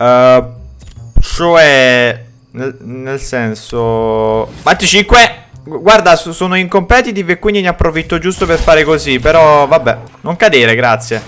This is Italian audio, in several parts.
Uh, cioè, nel, nel senso... Batti 5! Guarda, sono in competitive e quindi ne approfitto giusto per fare così, però vabbè. Non cadere, grazie.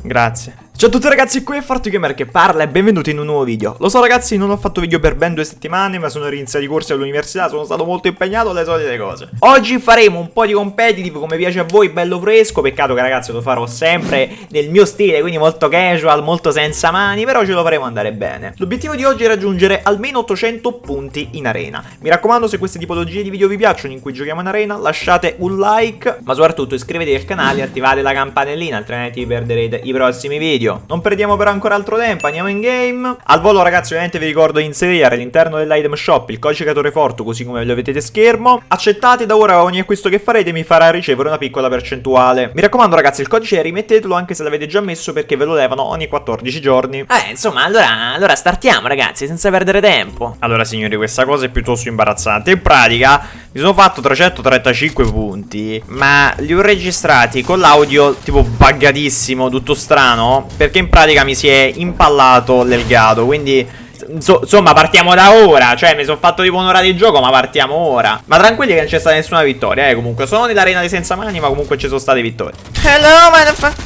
Grazie. Ciao a tutti ragazzi, qui è FortiGamer che parla e benvenuti in un nuovo video. Lo so ragazzi, non ho fatto video per ben due settimane, ma sono rinizio di corsi all'università, sono stato molto impegnato, le solite cose. Oggi faremo un po' di competitive come piace a voi, bello fresco. Peccato che ragazzi lo farò sempre nel mio stile, quindi molto casual, molto senza mani Però ce lo faremo andare bene. L'obiettivo di oggi è raggiungere almeno 800 punti in arena. Mi raccomando, se queste tipologie di video vi piacciono in cui giochiamo in arena, lasciate un like Ma soprattutto iscrivetevi al canale e attivate la campanellina, altrimenti vi perderete i prossimi video video Non perdiamo però ancora altro tempo, andiamo in game. Al volo ragazzi ovviamente vi ricordo di inserire all'interno dell'item shop il codice Catore Forte così come lo vedete schermo. Accettate da ora ogni acquisto che farete mi farà ricevere una piccola percentuale. Mi raccomando ragazzi il codice rimettetelo anche se l'avete già messo perché ve lo levano ogni 14 giorni. Eh insomma allora, allora startiamo ragazzi senza perdere tempo. Allora signori questa cosa è piuttosto imbarazzante. In pratica mi sono fatto 335 punti Ma li ho registrati con l'audio tipo buggatissimo tutto strano perché in pratica mi si è impallato l'elgato Quindi insomma partiamo da ora. Cioè mi sono fatto tipo un'ora di gioco ma partiamo ora. Ma tranquilli che non c'è stata nessuna vittoria eh Comunque. Sono nell'arena di senza mani ma comunque ci sono state vittorie. Hello motherfucker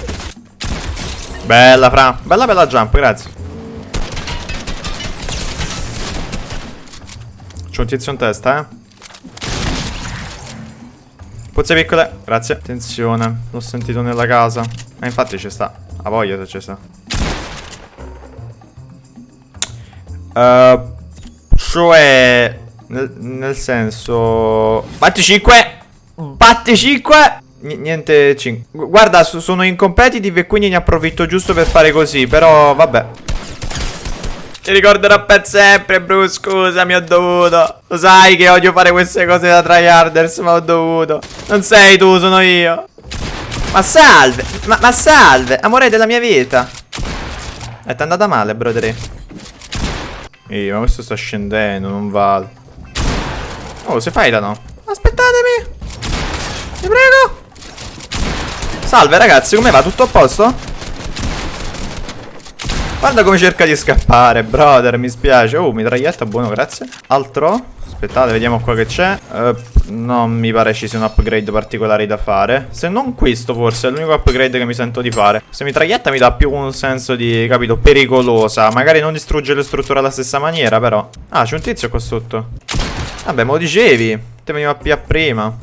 Bella fra. Bella bella jump grazie. C'ho un tizio in testa eh Pozze piccole Grazie Attenzione L'ho sentito nella casa Ma infatti ci sta a voglia se c'è sta. Uh, cioè... Nel, nel senso... Batti 5! Batti 5! niente 5. Guarda, sono in competitive e quindi ne approfitto giusto per fare così, però vabbè. Ti ricorderò per sempre, bro, scusa, mi ho dovuto. Lo sai che odio fare queste cose da tryharders, ma ho dovuto. Non sei tu, sono io. Ma salve, ma, ma salve, amore della mia vita. È andata male, brother. Ehi, ma questo sta scendendo, non vale. Oh, si fightano. Aspettatemi. Vi prego. Salve ragazzi, come va? Tutto a posto? Guarda come cerca di scappare, brother, mi spiace. Oh, mitraglietta, buono, grazie. Altro? Aspettate, vediamo qua che c'è. Uh, non mi pare ci sia un upgrade particolare da fare. Se non questo, forse, è l'unico upgrade che mi sento di fare. Se mitraglietta mi dà più un senso di, capito, pericolosa. Magari non distrugge le strutture alla stessa maniera, però. Ah, c'è un tizio qua sotto. Vabbè, me lo dicevi. Te veniva a prima.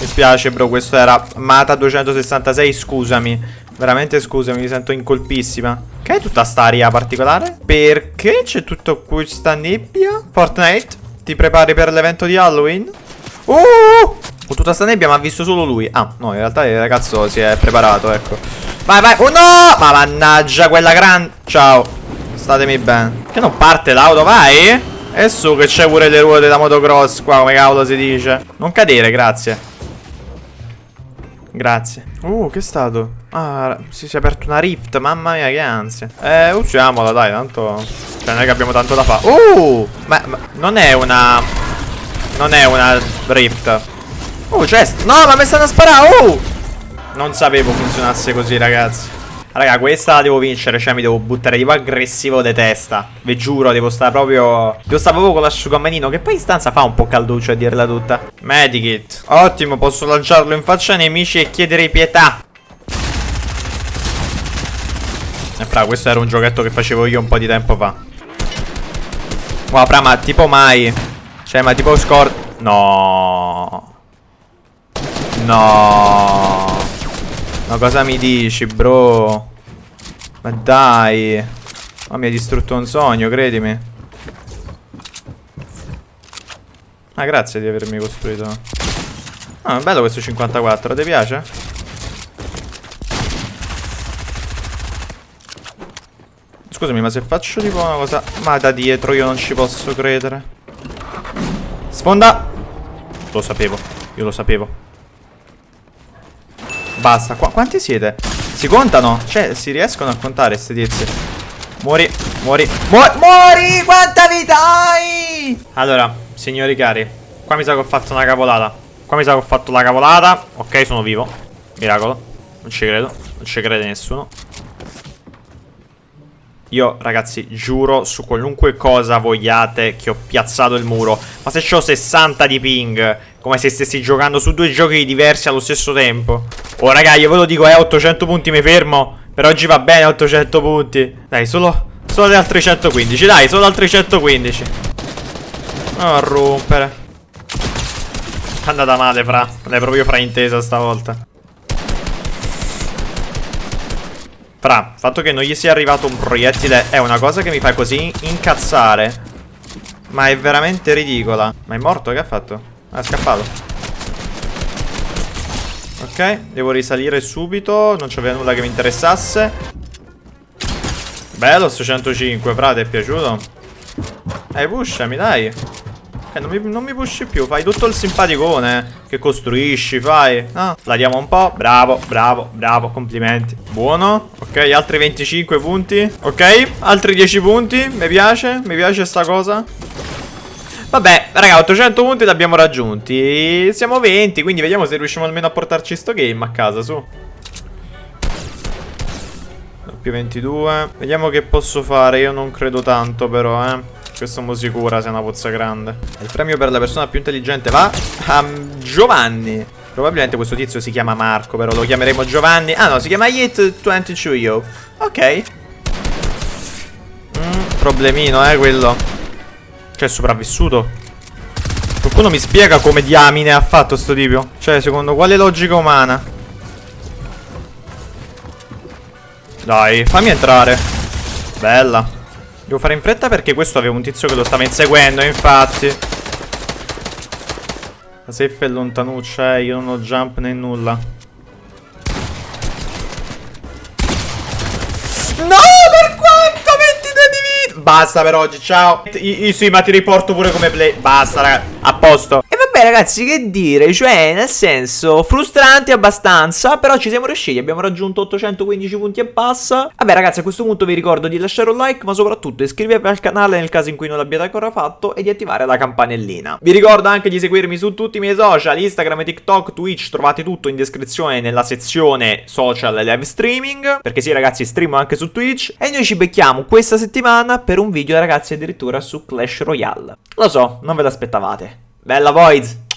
Mi spiace, bro, questo era Mata 266, scusami. Veramente scusami, mi sento incolpissima. Che è tutta sta aria particolare? Perché c'è tutta questa nebbia? Fortnite, ti prepari per l'evento di Halloween? Uh! Con tutta sta nebbia ma ha visto solo lui. Ah, no, in realtà il ragazzo si è preparato, ecco. Vai, vai. Oh no! Ma mannaggia, quella grande... Ciao. Statemi bene. Che non parte l'auto, vai? E su che c'è pure le ruote da motocross qua, come cavolo si dice. Non cadere, grazie. Grazie. Uh, che è stato? Ah, si, si è aperto una rift, mamma mia che ansia. Eh, ucciamola dai, tanto... Cioè non è che abbiamo tanto da fare. Uh! Ma, ma, non è una... Non è una rift. Uh, chest. No, ma mi stanno a sparare, uh! Non sapevo funzionasse così, ragazzi. Raga, questa la devo vincere, cioè mi devo buttare tipo aggressivo di testa. Vi giuro, devo stare proprio... Devo stare proprio con l'asciugamanino, che poi in stanza fa un po' calduccio a dirla tutta. Medikit. Ottimo, posso lanciarlo in faccia ai nemici e chiedere pietà. E eh, fra, questo era un giochetto che facevo io un po' di tempo fa. Wow, fra, ma tipo mai... Cioè, ma tipo score... No... No... Ma cosa mi dici, bro? Ma dai. Ma mi ha distrutto un sogno, credimi. Ah, grazie di avermi costruito. Ah, bello questo 54, ti piace? Scusami, ma se faccio tipo una cosa... Ma da dietro io non ci posso credere. Sfonda! Lo sapevo, io lo sapevo. Basta, Qu quanti siete? Si contano? Cioè, si riescono a contare questi tizi Muori, muori, muori, muori Quanta vita hai? Allora, signori cari Qua mi sa che ho fatto una cavolata Qua mi sa che ho fatto la cavolata Ok, sono vivo Miracolo Non ci credo Non ci crede nessuno Io, ragazzi, giuro su qualunque cosa vogliate che ho piazzato il muro. Ma se ho 60 di ping, come se stessi giocando su due giochi diversi allo stesso tempo. Oh, raga, io ve lo dico, eh, 800 punti mi fermo. Per oggi va bene 800 punti. Dai, solo, solo altri 115, dai, solo altri 115. Non a rompere. È andata male, fra. L'hai proprio fraintesa stavolta. Fra, il fatto che non gli sia arrivato un proiettile è una cosa che mi fa così incazzare. Ma è veramente ridicola. Ma è morto? Che ha fatto? È scappato. Ok, devo risalire subito. Non c'aveva nulla che mi interessasse. Bello sto 105, fra, ti è piaciuto? Eh, pushami, dai. Eh, non mi, non mi pushi più, fai tutto il simpaticone Che costruisci, fai No, la diamo un po', bravo, bravo, bravo, complimenti Buono, ok, altri 25 punti Ok, altri 10 punti, mi piace, mi piace sta cosa Vabbè, raga, 800 punti li abbiamo raggiunti Siamo 20, quindi vediamo se riusciamo almeno a portarci sto game a casa, su Più 22 Vediamo che posso fare, io non credo tanto però, eh questo mo sicura sia una pozza grande. Il premio per la persona più intelligente va a Giovanni. Probabilmente questo tizio si chiama Marco, però lo chiameremo Giovanni. Ah no, si chiama Yit22 Yo. Ok. Mm, problemino, eh, quello. Cioè, è sopravvissuto. Qualcuno mi spiega come diamine ha fatto sto tipo? Cioè, secondo quale logica umana? Dai, fammi entrare. Bella. Devo fare in fretta perché questo aveva un tizio che lo stava inseguendo, infatti. La safe è lontanuccia, eh. Io non ho jump né nulla. Basta per oggi, ciao. I, I, sì, ma ti riporto pure come play. Basta, raga. A posto. Vabbè ragazzi che dire? Cioè nel senso Frustrante abbastanza Però ci siamo riusciti Abbiamo raggiunto 815 punti e passa. Vabbè ragazzi a questo punto vi ricordo di lasciare un like Ma soprattutto iscrivetevi al canale Nel caso in cui non l'abbiate ancora fatto E di attivare la campanellina. Vi ricordo anche di seguirmi su tutti i miei social Instagram, TikTok, Twitch Trovate tutto in descrizione nella sezione social live streaming Perché sì ragazzi streamo anche su Twitch. E noi ci becchiamo questa settimana Per un video ragazzi addirittura su Clash Royale. Lo so, non ve l'aspettavate Bella Void!